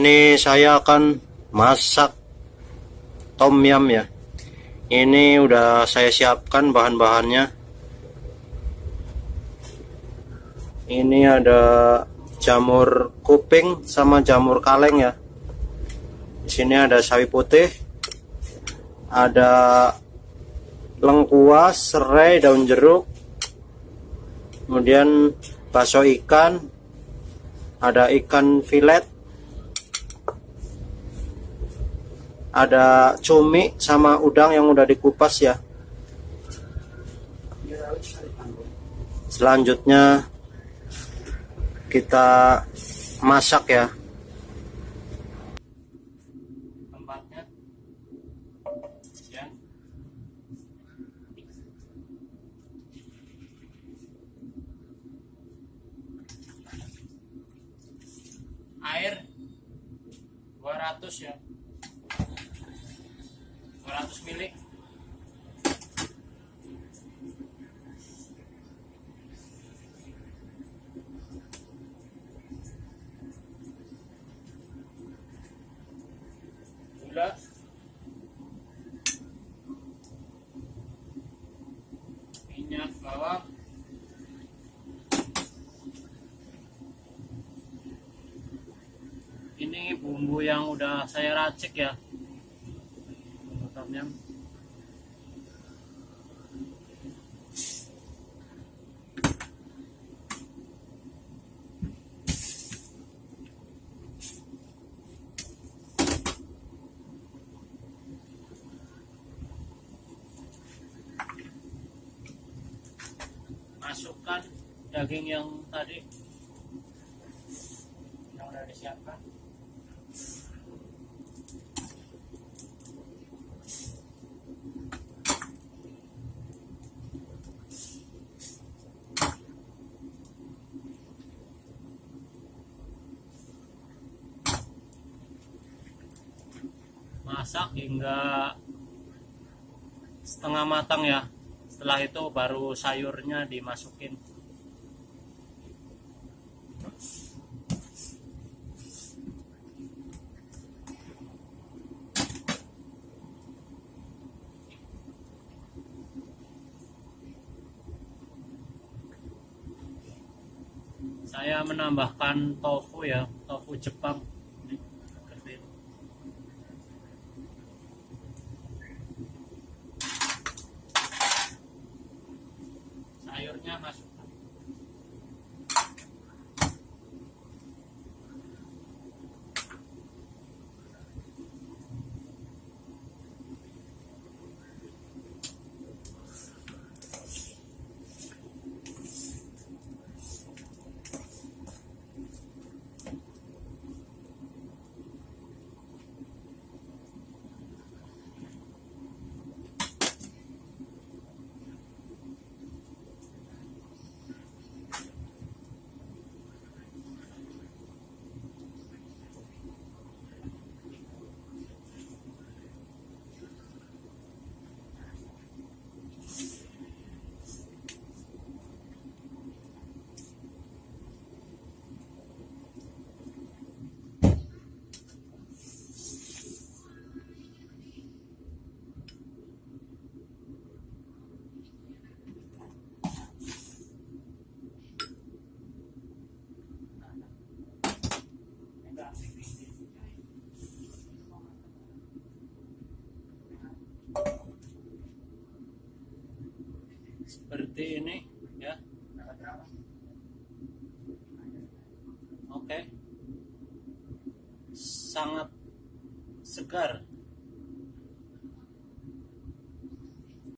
Ini saya akan masak tom yum ya. Ini udah saya siapkan bahan-bahannya. Ini ada jamur kuping sama jamur kaleng ya. Di sini ada sawi putih, ada lengkuas, serai, daun jeruk, kemudian bakso ikan, ada ikan filet, ada cumi sama udang yang udah dikupas ya. Selanjutnya kita masak ya. Air 200 ya 200 mili. Gula. Minyak bawang. Ini bumbu yang udah saya racik ya yum masukkan daging yang tadi. Yang udah disiapkan masak hingga setengah matang ya. Setelah itu baru sayurnya dimasukin. Saya menambahkan tofu ya tofu Jepang Ini, seperti ini. sayurnya masukkan seperti ini ya. Oke. Sangat segar